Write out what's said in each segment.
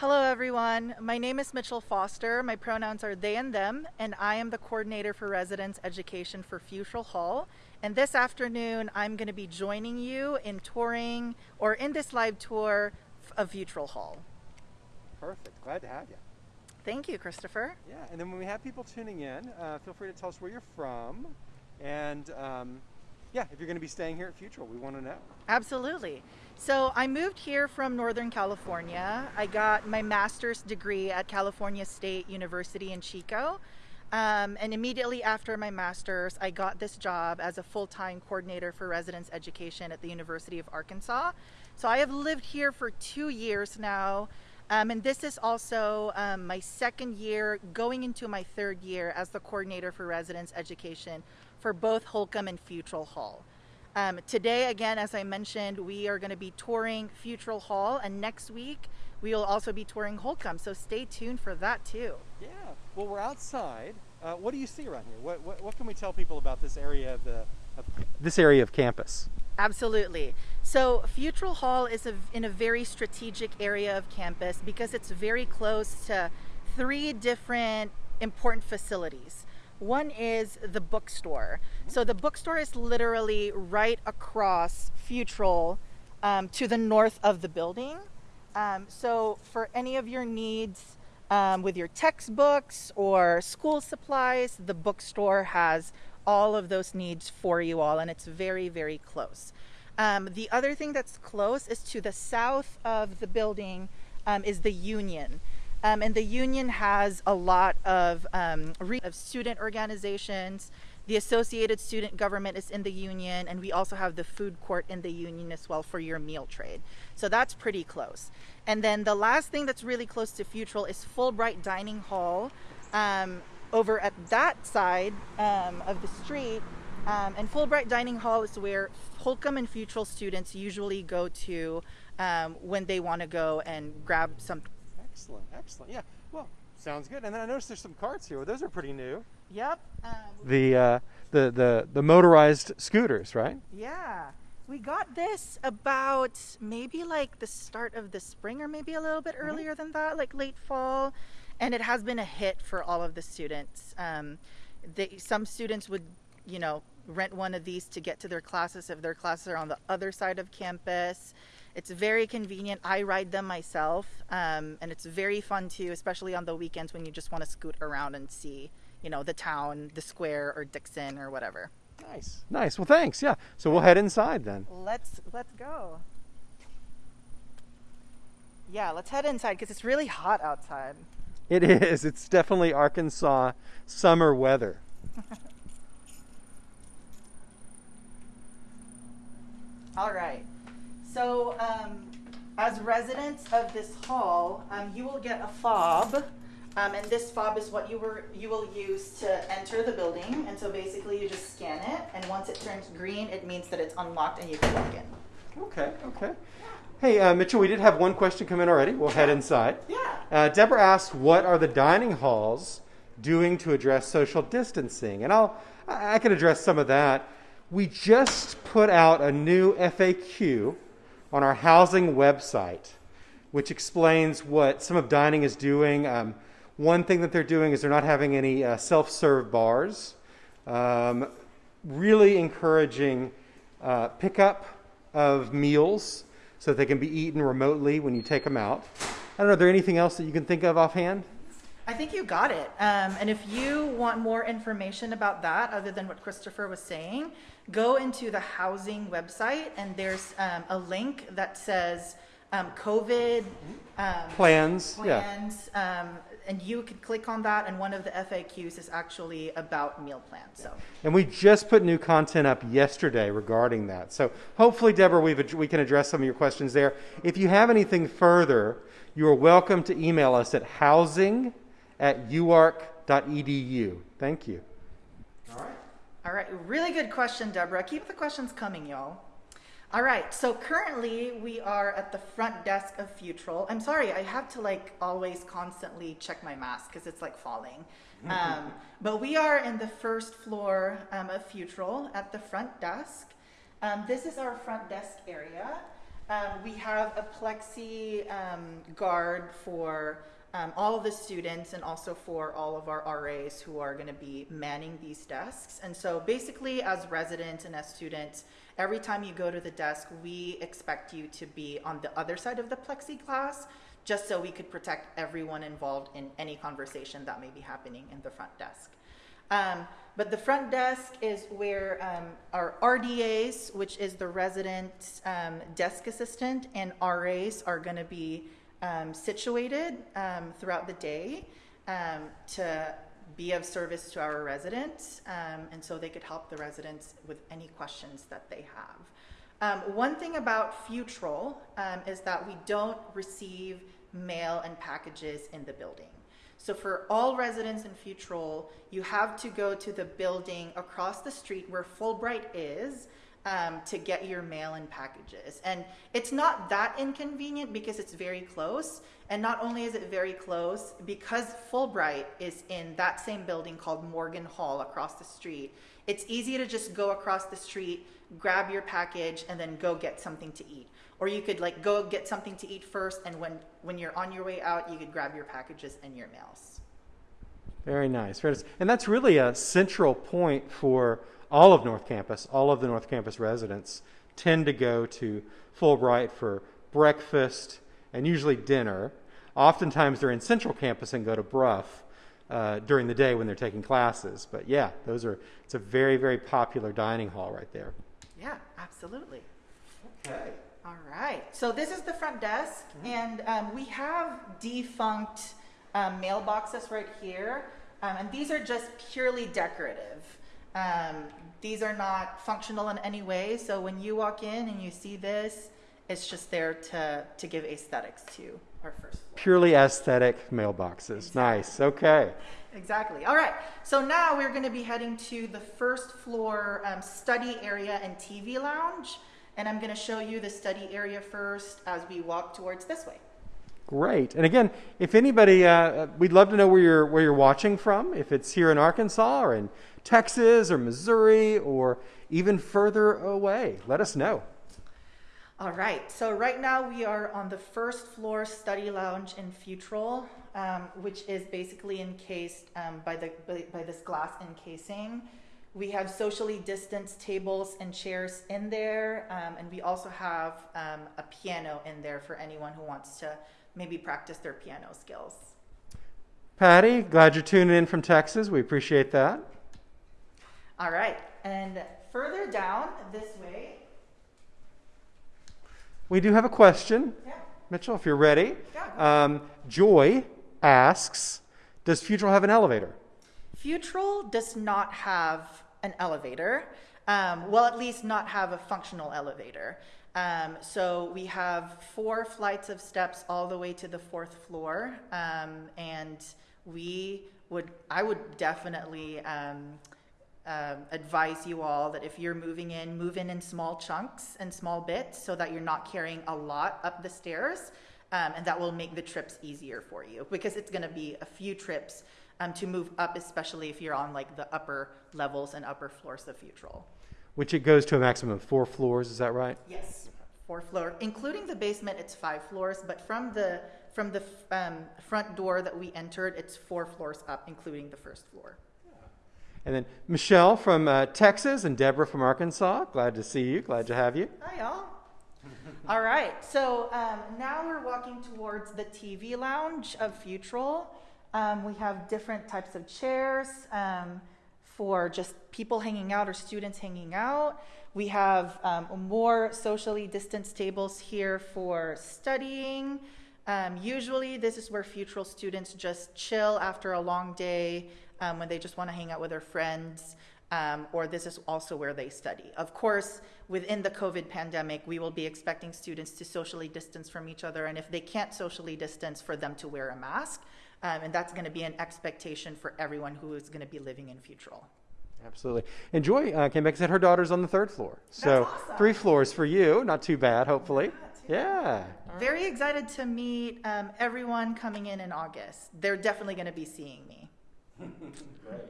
Hello, everyone. My name is Mitchell Foster. My pronouns are they and them, and I am the coordinator for residence education for Futrall Hall. And this afternoon, I'm going to be joining you in touring or in this live tour of Futrall Hall. Perfect. Glad to have you. Thank you, Christopher. Yeah, and then when we have people tuning in, uh, feel free to tell us where you're from, and um, yeah, if you're going to be staying here at Futrall, we want to know. Absolutely. So I moved here from Northern California. I got my master's degree at California State University in Chico. Um, and immediately after my master's, I got this job as a full time coordinator for residence education at the University of Arkansas. So I have lived here for two years now. Um, and this is also um, my second year, going into my third year as the coordinator for residence education for both Holcombe and Futrall Hall. Um, today, again, as I mentioned, we are going to be touring Futrall Hall, and next week we will also be touring Holcombe. So stay tuned for that too. Yeah. Well, we're outside. Uh, what do you see around here? What, what, what can we tell people about this area of the of this area of campus? Absolutely. So Futrall Hall is a, in a very strategic area of campus because it's very close to three different important facilities. One is the bookstore. So the bookstore is literally right across Futrall um, to the north of the building. Um, so for any of your needs um, with your textbooks or school supplies, the bookstore has all of those needs for you all, and it's very, very close. Um, the other thing that's close is to the south of the building um, is the Union. Um, and the union has a lot of, um, of student organizations. The Associated Student Government is in the union, and we also have the food court in the union as well for your meal trade. So that's pretty close. And then the last thing that's really close to Futrall is Fulbright Dining Hall um, over at that side um, of the street. Um, and Fulbright Dining Hall is where Holcombe and Futrall students usually go to um, when they want to go and grab some Excellent, excellent. Yeah, well, sounds good. And then I noticed there's some carts here. Those are pretty new. Yep. Um, the, uh, the the the motorized scooters, right? Yeah. We got this about maybe like the start of the spring or maybe a little bit mm-hmm. earlier than that, like late fall. And it has been a hit for all of the students. Um, they, some students would, you know, rent one of these to get to their classes if their classes are on the other side of campus. It's very convenient. I ride them myself, um, and it's very fun too, especially on the weekends when you just want to scoot around and see, you know, the town, the square, or Dickson, or whatever. Nice, nice. Well, thanks. Yeah. So we'll head inside then. Let's let's go. Yeah, let's head inside because it's really hot outside. It is. It's definitely Arkansas summer weather. All right. So, um, as residents of this hall, um, you will get a fob. Um, and this fob is what you were you will use to enter the building. And so basically, you just scan it, and once it turns green, it means that it's unlocked and you can walk in. Okay. Okay. Hey, uh, Mitchell, we did have one question come in already. We'll head inside. Yeah. Uh, Deborah asked, "What are the dining halls doing to address social distancing?" And I'll I can address some of that. We just put out a new FAQ on our housing website, which explains what some of dining is doing. Um, one thing that they're doing is they're not having any uh, self serve bars, um, really encouraging uh, pickup of meals so that they can be eaten remotely when you take them out. I don't know, is there anything else that you can think of offhand? I think you got it. Um, and if you want more information about that, other than what Christopher was saying, go into the housing website and there's um, a link that says um, COVID um, plans. Plans. Yeah. Um, and you can click on that, and one of the FAQs is actually about meal plans. So. And we just put new content up yesterday regarding that. So hopefully, Deborah, we've, we can address some of your questions there. If you have anything further, you are welcome to email us at housing at uark.edu. Thank you. All right. All right, really good question, Deborah. Keep the questions coming, y'all. All right, so currently we are at the front desk of Futrall. I'm sorry, I have to like always constantly check my mask because it's like falling. Um, but we are in the first floor um, of Futrall at the front desk. Um, this is our front desk area. Um, we have a plexi um, guard for um, all of the students and also for all of our RAs who are going to be manning these desks. And so basically, as residents and as students, every time you go to the desk, we expect you to be on the other side of the plexiglass just so we could protect everyone involved in any conversation that may be happening in the front desk. Um, but the front desk is where um, our RDAs, which is the resident um, desk assistant, and RAs are going to be um, situated um, throughout the day um, to be of service to our residents, um, and so they could help the residents with any questions that they have. Um, one thing about Futrall is that we don't receive mail and packages in the building. So for all residents in Futrall, you have to go to the building across the street where Fulbright is um, to get your mail and packages. And it's not that inconvenient because it's very close. And not only is it very close, because Fulbright is in that same building called Morgan Hall across the street, it's easy to just go across the street, grab your package, and then go get something to eat. Or you could like go get something to eat first, and when, when you're on your way out, you could grab your packages and your mails. Very nice. Very nice. And that's really a central point for all of North Campus. All of the North Campus residents tend to go to Fulbright for breakfast and usually dinner. Oftentimes they're in Central Campus and go to Brough uh, during the day when they're taking classes. But yeah, those are. It's a very very popular dining hall right there. Yeah, absolutely. Okay. All right. So this is the front desk, and um, we have defunct um, mailboxes right here, um, and these are just purely decorative. These are not functional in any way. So when you walk in and you see this, it's just there to to give aesthetics to our first floor. Purely aesthetic mailboxes. Nice. Okay. Exactly. All right. So now we're going to be heading to the first floor um, study area and TV lounge. And I'm going to show you the study area first as we walk towards this way. Great. And again, if anybody, uh, we'd love to know where you're where you're watching from. If it's here in Arkansas or in Texas or Missouri or even further away, let us know. All right. So right now we are on the first floor study lounge in Futrall, um, which is basically encased um, by the by, by this glass encasing. We have socially distanced tables and chairs in there, um, and we also have um, a piano in there for anyone who wants to maybe practice their piano skills. Patty, glad you're tuning in from Texas. We appreciate that. All right. And further down this way, We do have a question, yeah, Mitchell, if you're ready. Yeah, Um, Joy asks Does Futrall have an elevator? Futrall does not have an elevator. Um, well, at least not have a functional elevator. Um, so we have four flights of steps all the way to the fourth floor, um, and we would, I would definitely um, um, advise you all that if you're moving in, move in in small chunks and small bits, so that you're not carrying a lot up the stairs, um, and that will make the trips easier for you because it's going to be a few trips um, to move up, especially if you're on like the upper levels and upper floors of Futrall. Which it goes to a maximum of four floors, is that right? Yes, four floor, including the basement. It's five floors, but from the from the um, front door that we entered, it's four floors up, including the first floor. And then Michelle from uh, Texas and Deborah from Arkansas. Glad to see you. Glad to have you. Hi, y'all. All right, so um, now we're walking towards the TV lounge of Futrall. Um, we have different types of chairs um, for just people hanging out or students hanging out. We have um, more socially distanced tables here for studying. Um, usually, this is where Futrall students just chill after a long day um, when they just want to hang out with their friends um, or this is also where they study. Of course, within the COVID pandemic, we will be expecting students to socially distance from each other, and if they can't socially distance, for them to wear a mask. Um, and that's going to be an expectation for everyone who is going to be living in Futrall. Absolutely. And Joy uh, came back and said her daughter's on the third floor. So awesome. three floors for you. Not too bad, hopefully. Yeah. Very excited to meet um, everyone coming in in August. They're definitely going to be seeing me. Great.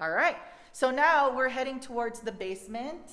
All right. So now we're heading towards the basement.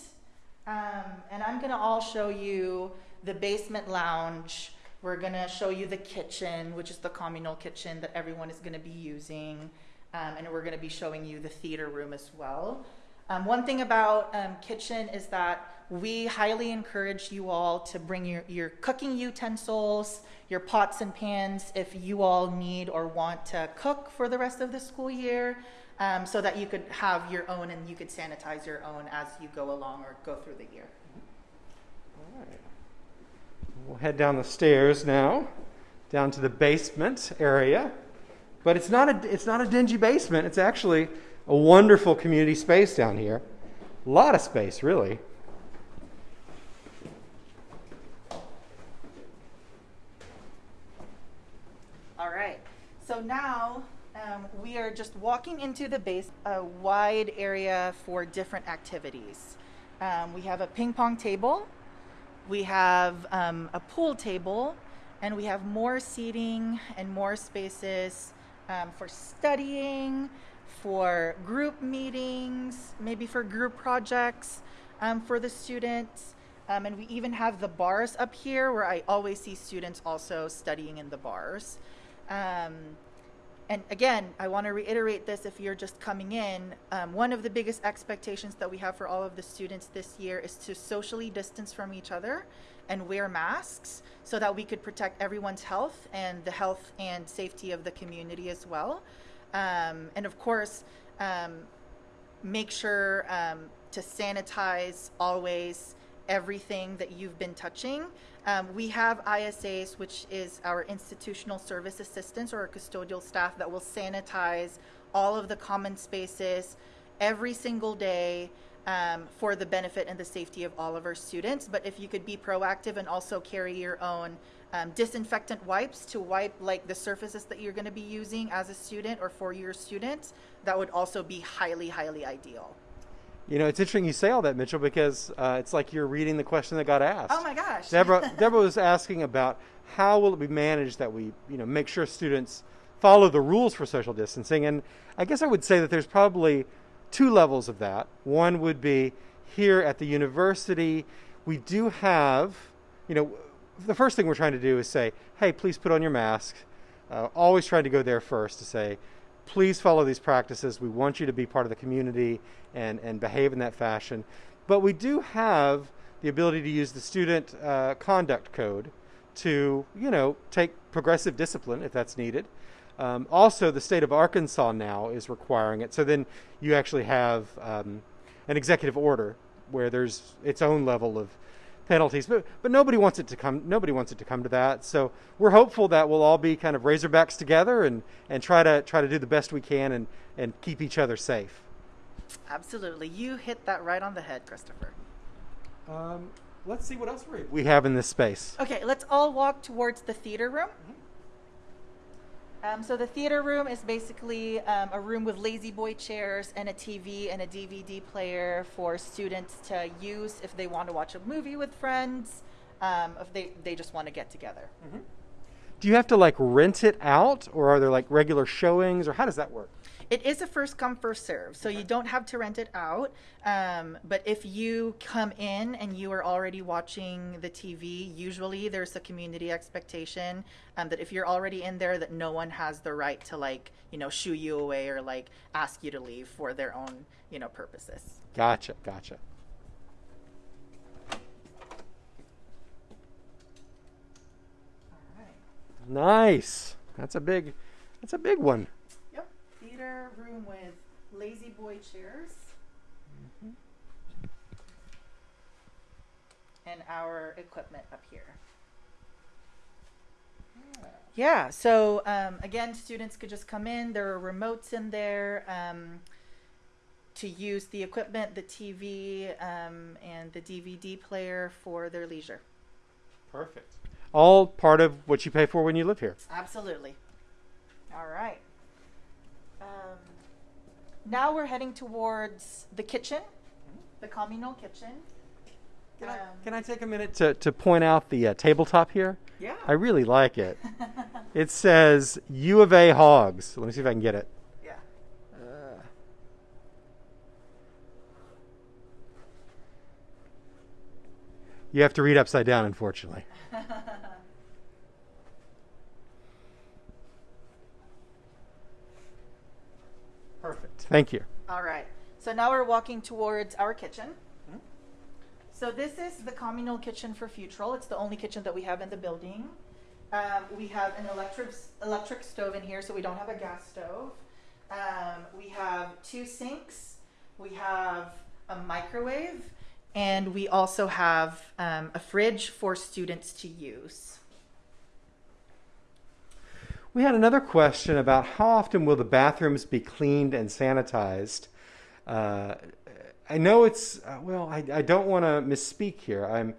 Um, and I'm going to all show you the basement lounge. We're gonna show you the kitchen, which is the communal kitchen that everyone is gonna be using, um, and we're gonna be showing you the theater room as well. Um, one thing about um, kitchen is that we highly encourage you all to bring your, your cooking utensils, your pots and pans if you all need or want to cook for the rest of the school year um, so that you could have your own and you could sanitize your own as you go along or go through the year. All right. We'll head down the stairs now, down to the basement area. But it's not a, it's not a dingy basement. It's actually a wonderful community space down here. A lot of space, really. All right. So now um, we are just walking into the base, a wide area for different activities. Um, we have a ping pong table, we have um, a pool table, and we have more seating and more spaces um, for studying, for group meetings, maybe for group projects um, for the students. Um, and we even have the bars up here where I always see students also studying in the bars. And again, I want to reiterate this if you're just coming in. Um, one of the biggest expectations that we have for all of the students this year is to socially distance from each other and wear masks so that we could protect everyone's health and the health and safety of the community as well. Um, and of course, um, make sure um, to sanitize always everything that you've been touching. Um, we have ISAs, which is our institutional service assistants or our custodial staff that will sanitize all of the common spaces every single day um, for the benefit and the safety of all of our students. But if you could be proactive and also carry your own um, disinfectant wipes to wipe like the surfaces that you're going to be using as a student or for your students, that would also be highly, highly ideal. You know, it's interesting you say all that, Mitchell, because uh, it's like you're reading the question that got asked. Oh my gosh. Deborah, Deborah was asking about how will it be managed that we, you know, make sure students follow the rules for social distancing. And I guess I would say that there's probably two levels of that. One would be here at the university, we do have, you know, the first thing we're trying to do is say, hey, please put on your mask. Uh, always trying to go there first to say, please follow these practices. We want you to be part of the community and, and behave in that fashion. But we do have the ability to use the student uh, conduct code to, you know, take progressive discipline if that's needed. Um, also, the state of Arkansas now is requiring it. So then you actually have um, an executive order where there's its own level of penalties. But but nobody wants it to come. Nobody wants it to come to that. So we're hopeful that we'll all be kind of Razorbacks together and and try to try to do the best we can and and keep each other safe. Absolutely. You hit that right on the head, Christopher. Um, let's see what else we have in this space. Okay, let's all walk towards the theater room. Um, so the theater room is basically um, a room with lazy boy chairs and a TV and a DVD player for students to use if they want to watch a movie with friends, um, if they, they just want to get together. Mm-hmm. Do you have to like rent it out, or are there like regular showings, or how does that work? It is a first come first serve, so you don't have to rent it out. Um, but if you come in and you are already watching the TV, usually there's a community expectation um, that if you're already in there, that no one has the right to like you know shoo you away or like ask you to leave for their own you know purposes. Gotcha, gotcha. Nice. That's a big. That's a big one theater room with lazy boy chairs. Mm-hmm. And our equipment up here. Yeah, so um, again, students could just come in. There are remotes in there um, to use the equipment, the TV, um, and the DVD player for their leisure. Perfect. All part of what you pay for when you live here. Absolutely. All right. Um, now we're heading towards the kitchen, the communal kitchen. Can, um, I, can I take a minute to, to point out the uh, tabletop here? Yeah. I really like it. it says U of A Hogs. Let me see if I can get it. Yeah. Uh, You have to read upside down, unfortunately. Perfect. Thank you. All right. So now we're walking towards our kitchen. So this is the communal kitchen for Futrall. It's the only kitchen that we have in the building. Um, we have an electric electric stove in here, so we don't have a gas stove. Um, we have two sinks. We have a microwave, and we also have um, a fridge for students to use. We had another question about how often will the bathrooms be cleaned and sanitized. Uh, I know it's uh, well. I, I don't want to misspeak here. I'm.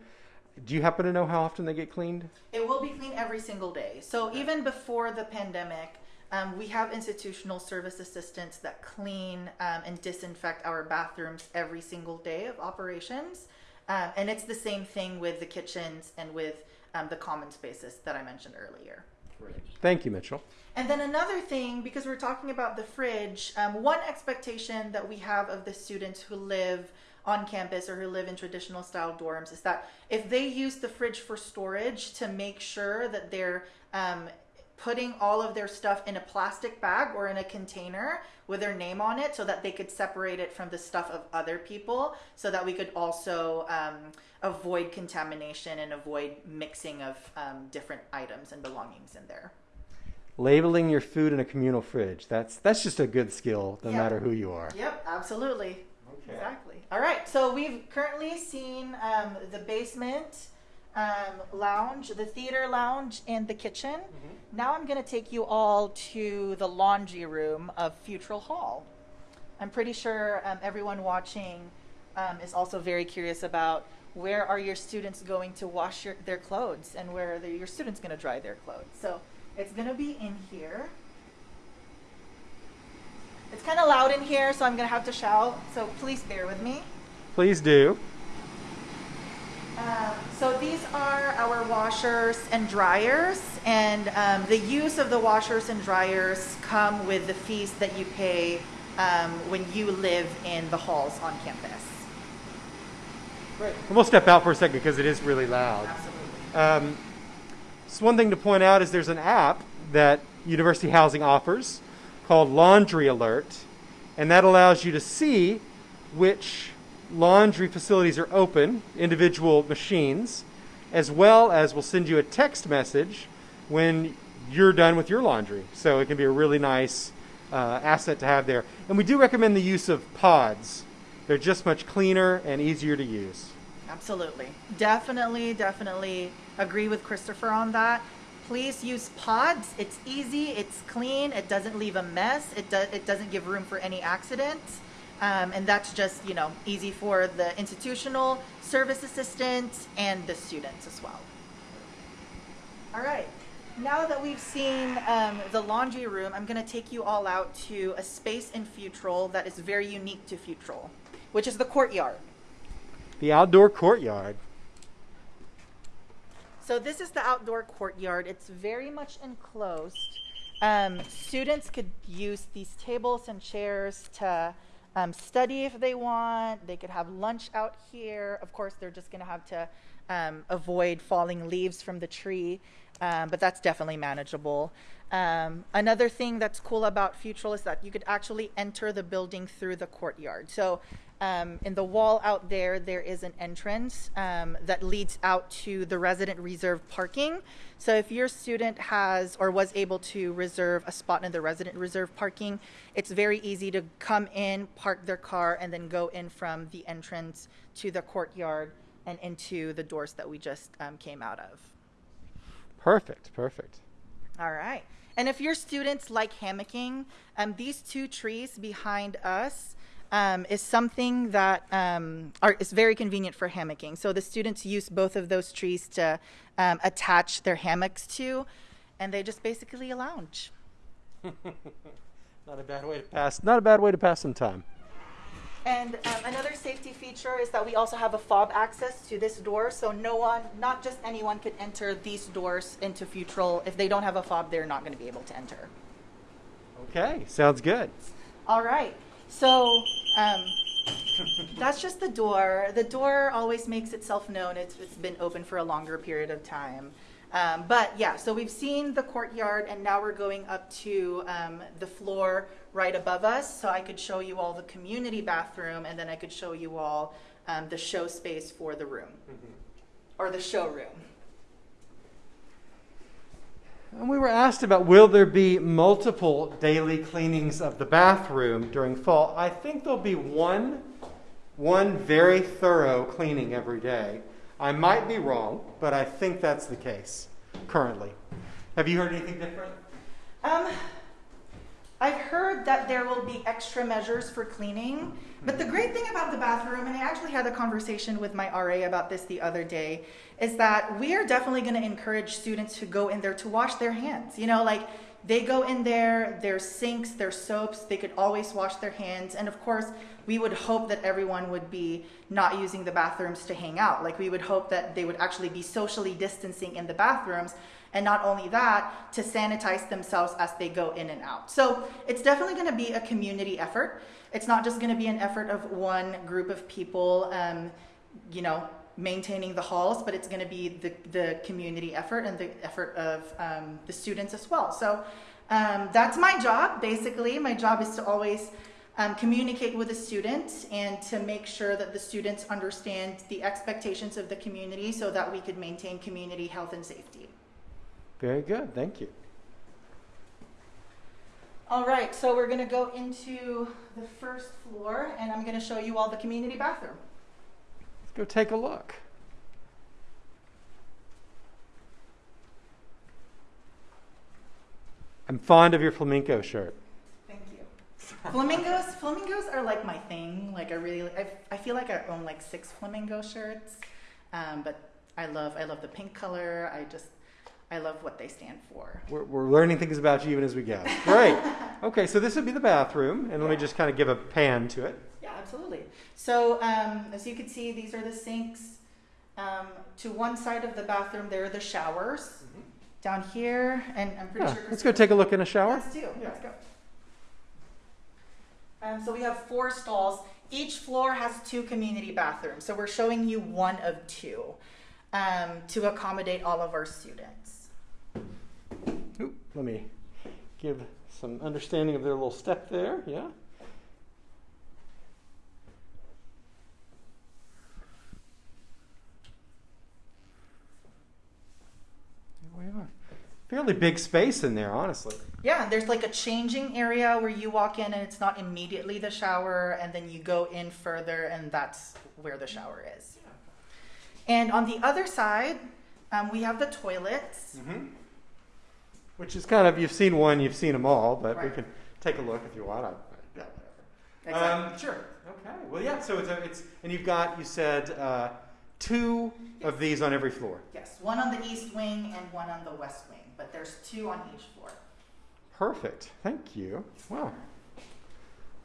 Do you happen to know how often they get cleaned? It will be cleaned every single day. So even before the pandemic, um, we have institutional service assistants that clean um, and disinfect our bathrooms every single day of operations. Um, and it's the same thing with the kitchens and with um, the common spaces that I mentioned earlier. Thank you, Mitchell. And then another thing, because we're talking about the fridge, um, one expectation that we have of the students who live on campus or who live in traditional style dorms is that if they use the fridge for storage to make sure that they're um, putting all of their stuff in a plastic bag or in a container with their name on it so that they could separate it from the stuff of other people so that we could also um, avoid contamination and avoid mixing of um, different items and belongings in there labeling your food in a communal fridge that's that's just a good skill no Yep. matter who you are yep absolutely Okay. Exactly. All right. So we've currently seen um, the basement um, lounge, the theater lounge, and the kitchen. Now I'm going to take you all to the laundry room of Futural Hall. I'm pretty sure um, everyone watching um, is also very curious about where are your students going to wash your, their clothes and where are the, your students going to dry their clothes. So it's going to be in here. It's kind of loud in here, so I'm going to have to shout. So please bear with me. please do Um, so these are our washers and dryers, and um, the use of the washers and dryers come with the fees that you pay um, when you live in the halls on campus. Great. we'll step out for a second because it is really loud Absolutely. Um, so one thing to point out is there's an app that University Housing offers called Laundry Alert, and that allows you to see which laundry facilities are open, individual machines, as well as we'll send you a text message when you're done with your laundry. So it can be a really nice uh, asset to have there. And we do recommend the use of pods. They're just much cleaner and easier to use. Absolutely. Definitely, definitely agree with Christopher on that. Please use pods. It's easy, it's clean, it doesn't leave a mess, it, do- it doesn't give room for any accidents. Um, and that's just, you know, easy for the institutional service assistants and the students as well. All right. Now that we've seen um, the laundry room, I'm going to take you all out to a space in Futrall that is very unique to Futrall, which is the courtyard. The outdoor courtyard. So this is the outdoor courtyard. It's very much enclosed. Um, students could use these tables and chairs to um, study if they want. They could have lunch out here. Of course, they're just going to have to um, avoid falling leaves from the tree, um, but that's definitely manageable. Um, another thing that's cool about Futrall is that you could actually enter the building through the courtyard. So um, in the wall out there, there is an entrance um, that leads out to the resident reserve parking. So if your student has or was able to reserve a spot in the resident reserve parking, it's very easy to come in, park their car, and then go in from the entrance to the courtyard and into the doors that we just um, came out of. Perfect, perfect. All right. And if your students like hammocking, um, these two trees behind us um, is something that um, are, is very convenient for hammocking. So the students use both of those trees to um, attach their hammocks to, and they just basically lounge. Not a bad way to pass. Not a bad way to pass some time. And um, another safety feature is that we also have a fob access to this door, so no one, not just anyone, could enter these doors into Futrall. If they don't have a fob, they're not going to be able to enter. Okay, sounds good. All right. So, um, That's just the door. The door always makes itself known. It's, it's been open for a longer period of time. Um, but yeah, so we've seen the courtyard, and now we're going up to um, the floor right above us. So I could show you all the community bathroom, and then I could show you all um, the show space for the room or the showroom. And we were asked about will there be multiple daily cleanings of the bathroom during fall? I think there'll be one one very thorough cleaning every day. I might be wrong, but I think that's the case currently. Have you heard anything different? Um, I've heard that there will be extra measures for cleaning, but the hmm. great thing about the bathroom, and I actually had a conversation with my RA about this the other day, is that we are definitely going to encourage students to go in there to wash their hands. You know, like they go in there, there's sinks, there's soaps, they could always wash their hands. And of course, we would hope that everyone would be not using the bathrooms to hang out. Like we would hope that they would actually be socially distancing in the bathrooms. And not only that, to sanitize themselves as they go in and out. So it's definitely going to be a community effort. It's not just going to be an effort of one group of people, um, you know, maintaining the halls, but it's going to be the, the community effort and the effort of um, the students as well. So um, that's my job, basically. My job is to always um, communicate with the students and to make sure that the students understand the expectations of the community so that we could maintain community health and safety. Very good, thank you. All right, so we're going to go into the first floor and I'm going to show you all the community bathroom. Let's go take a look. I'm fond of your flamenco shirt. Thank you. Flamingos, flamingos are like my thing. Like I really, I, I feel like I own like six flamingo shirts, um, but I love, I love the pink color. I just, I love what they stand for. We're, we're learning things about you even as we go. Great. okay, so this would be the bathroom, and let me just kind of give a pan to it. Yeah, absolutely. So um, as you can see, these are the sinks. Um, to one side of the bathroom, there are the showers. Down here, and I'm pretty Yeah, sure. let's go take a look in a shower. Let's do. Yeah. Let's go. Um, so we have four stalls. Each floor has two community bathrooms. So we're showing you one of two um, to accommodate all of our students. Let me give some understanding of their little step there. Yeah. There we are. Fairly big space in there, honestly. Yeah, there's like a changing area where you walk in and it's not immediately the shower, and then you go in further, and that's where the shower is. And on the other side, um, we have the toilets. Mm-hmm. Which is kind of you've seen one, you've seen them all, but we can take a look if you want. I, yeah, whatever. Exactly. Um, sure. Okay. Well, yeah. So it's a, it's and you've got you said uh, two of these on every floor. yes, one on the east wing and one on the west wing, but there's two on each floor. Perfect. Thank you. Wow.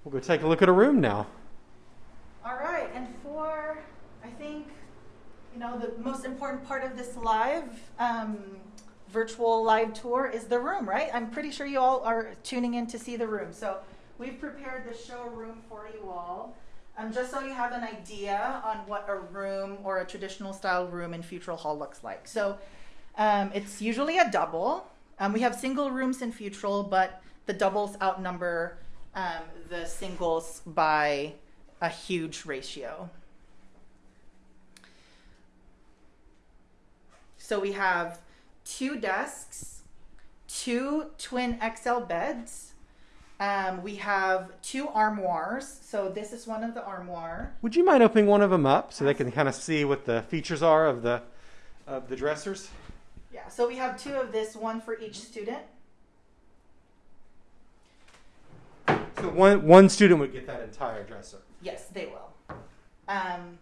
We'll go take a look at a room now. All right, and for I think you know the most important part of this live um, virtual live tour is the room, right? I'm pretty sure you all are tuning in to see the room. So we've prepared the showroom for you all, um, just so you have an idea on what a room or a traditional style room in Futural Hall looks like. So um, it's usually a double. Um, we have single rooms in Futural, but the doubles outnumber um, the singles by a huge ratio. So we have two desks, two twin XL beds. Um, we have two armoires. So this is one of the armoire. Would you mind opening one of them up so they can kind of see what the features are of the of the dressers? Yeah. So we have two of this, one for each student. So one one student would get that entire dresser. Yes, they will. Um,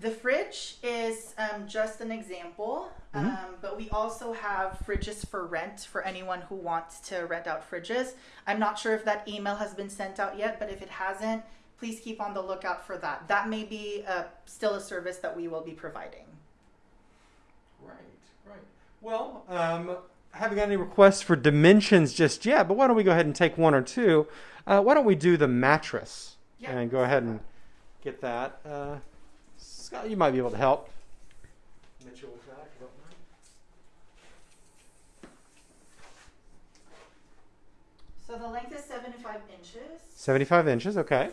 the fridge is um, just an example, Mhm. um, but we also have fridges for rent for anyone who wants to rent out fridges. I'm not sure if that email has been sent out yet, but if it hasn't, please keep on the lookout for that. That may be uh, still a service that we will be providing. Right, right. Well, um, I haven't got any requests for dimensions just yet, but why don't we go ahead and take one or two? Uh, why don't we do the mattress Yeah. and go ahead and get that. Uh, Scott, you might be able to help. Mitchell with that, if you. So the length is 75 inches, 75 inches, okay.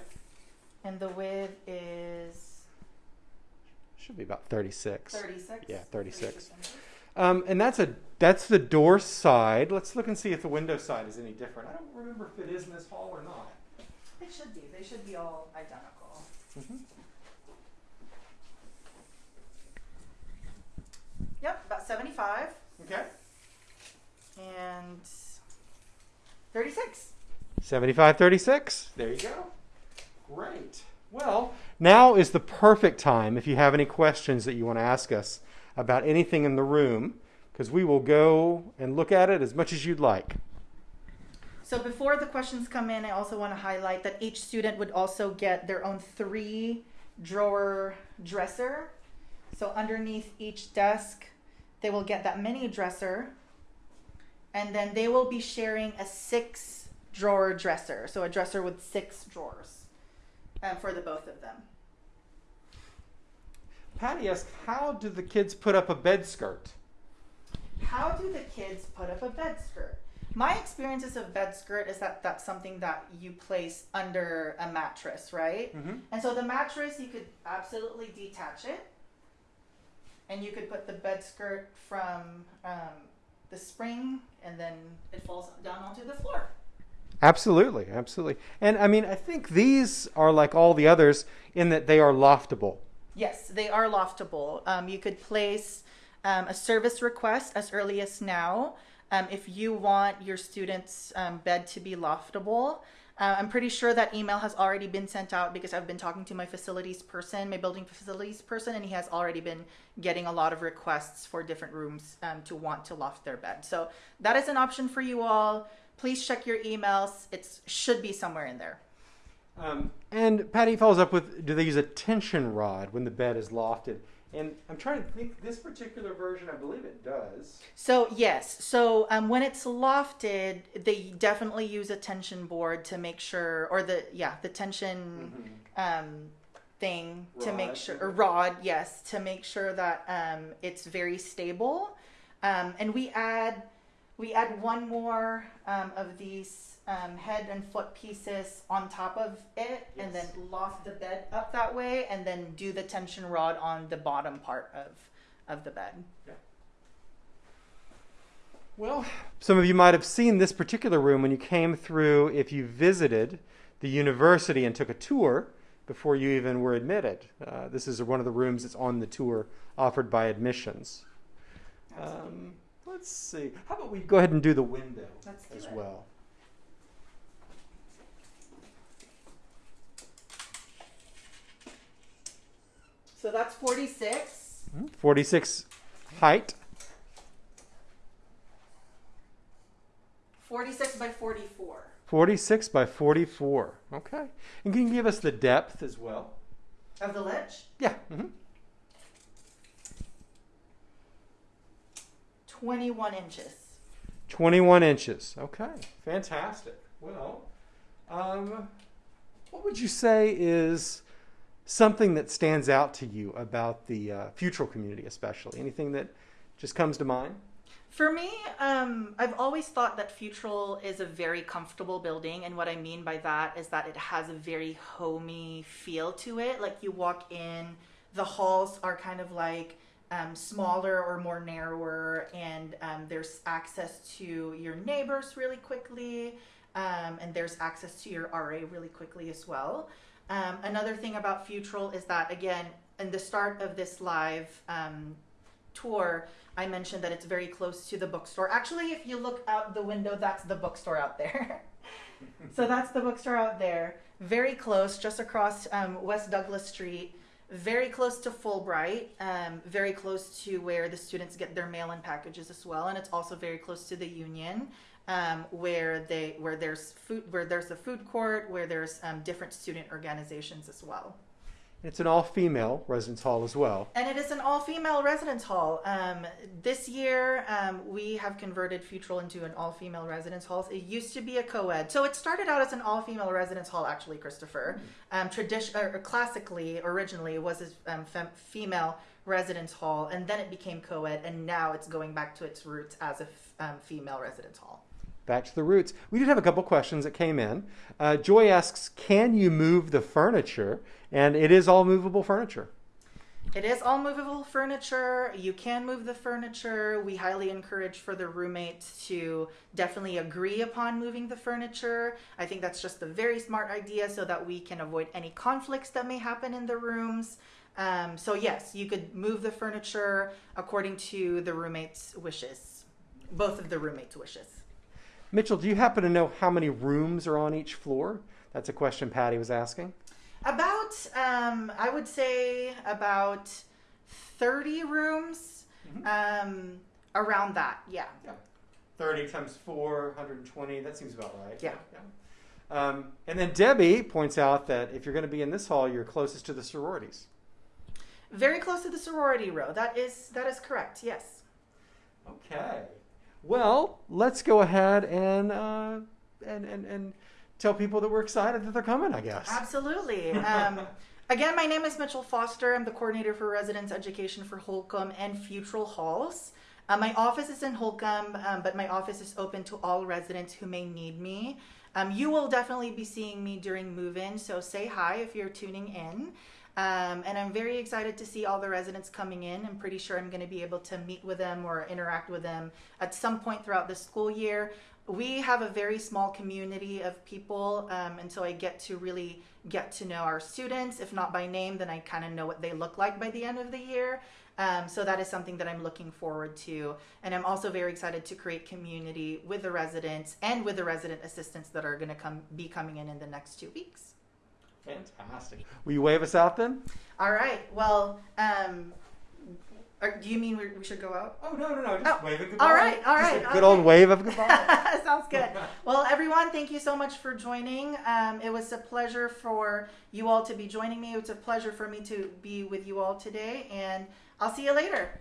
and the width is Should be about 36. 36. Yeah, 36. inches. Um, and that's a that's the door side. Let's look and see if the window side is any different. I don't remember if it is in this hall or not. It should be. They should be all identical. Yep, about 75 Okay. and 36. 75 36. There you go. Great. Well, now is the perfect time if you have any questions that you want to ask us about anything in the room, because we will go and look at it as much as you'd like. So before the questions come in, I also want to highlight that each student would also get their own three drawer dresser. So underneath each desk, they will get that mini dresser. And then they will be sharing a six drawer dresser. So a dresser with six drawers um, for the both of them. Patty asked, How do the kids put up a bed skirt? How do the kids put up a bed skirt? My experiences of bed skirt is that that's something that you place under a mattress, right? Mhm. And so the mattress, you could absolutely detach it, and you could put the bed skirt from um, the spring, and then it falls down onto the floor. Absolutely, absolutely. And I mean, I think these are like all the others in that they are loftable. Yes, they are loftable. Um, you could place um, a service request as early as now um, if you want your students' um, bed to be loftable. Uh, I'm pretty sure that email has already been sent out because I've been talking to my facilities person, my building facilities person, and he has already been getting a lot of requests for different rooms um, to want to loft their bed. So that is an option for you all. Please check your emails. It should be somewhere in there. Um, and Patty follows up with Do they use a tension rod when the bed is lofted? And I'm trying to think, this particular version, I believe it does. So yes, so um, when it's lofted, they definitely use a tension board to make sure, or the yeah, the tension um, thing to make sure, or rod, yes, to make sure that um, it's very stable. Um, and we add we add one more um, of these um, head and foot pieces on top of it, and then loft the bed up that way, and then do the tension rod on the bottom part of of the bed. Yeah. Well, some of you might have seen this particular room when you came through, if you visited the university and took a tour before you even were admitted. Uh, this is one of the rooms that's on the tour offered by admissions. Um, let's see. How about we go ahead and do the window do as it. well? So that's 46. Mhm. 46 height. 46 by 44. 46 by 44. Okay. And can you give us the depth as well? Of the ledge? Yeah. hmm 21 inches. 21 inches. Okay. Fantastic. Well, um, what would you say is something that stands out to you about the uh, Futural community, especially? Anything that just comes to mind? For me, um, I've always thought that Futural is a very comfortable building, and what I mean by that is that it has a very homey feel to it. Like you walk in, the halls are kind of like um, smaller or more narrower, and um, there's access to your neighbors really quickly, um, and there's access to your RA really quickly as well. Um, another thing about Futural is that, again, in the start of this live um, tour, I mentioned that it's very close to the bookstore. Actually, if you look out the window, that's the bookstore out there. so that's the bookstore out there. Very close, just across um, West Douglas Street. Very close to Fulbright. Um, very close to where the students get their mail-in packages as well, and it's also very close to the Union, um, where they where there's food where there's a food court, where there's um, different student organizations as well. It's an all-female residence hall as well. And it is an all-female residence hall. Um, this year, um, we have converted Futrall into an all-female residence hall. It used to be a co-ed, so it started out as an all-female residence hall. Actually, Christopher, um, tradition or classically, originally, it was a um, fem- female residence hall, and then it became co-ed, and now it's going back to its roots as a f- um, female residence hall. Back to the roots. We did have a couple questions that came in. Uh, Joy asks, "Can you move the furniture?" And it is all movable furniture. It is all movable furniture. You can move the furniture. We highly encourage for the roommates to definitely agree upon moving the furniture. I think that's just a very smart idea so that we can avoid any conflicts that may happen in the rooms. Um, so, yes, you could move the furniture according to the roommates' wishes, both of the roommates' wishes. Mitchell, do you happen to know how many rooms are on each floor? That's a question Patty was asking. About, um, I would say about 30 rooms um, around that, yeah. yeah. 30 times 4, 120. That seems about right. Yeah. Um, and then Debbie points out that if you're going to be in this hall, you're closest to the sororities. Very close to the sorority row. That is that is correct. Yes. Okay. Well, let's go ahead and, uh, and, and, and tell people that we're excited that they're coming, I guess. Absolutely. Um, again, my name is Mitchell Foster. I'm the coordinator for residence education for Holcombe and Futrall Halls. Uh, my office is in Holcombe, um, but my office is open to all residents who may need me. Um, you will definitely be seeing me during move in, so say hi if you're tuning in. Um, and I'm very excited to see all the residents coming in. I'm pretty sure I'm going to be able to meet with them or interact with them at some point throughout the school year. We have a very small community of people, um, and so I get to really get to know our students. If not by name, then I kind of know what they look like by the end of the year. Um, so that is something that I'm looking forward to. And I'm also very excited to create community with the residents and with the resident assistants that are going to come be coming in in the next two weeks. Fantastic. Will you wave us out then? All right. Well, um, or do you mean we, we should go out? Oh, no, no, no. Just Oh, wave it goodbye. All right, all right. Just a good okay. old wave of goodbye. Sounds good. Well, everyone, thank you so much for joining. Um, it was a pleasure for you all to be joining me. It's a pleasure for me to be with you all today, and I'll see you later.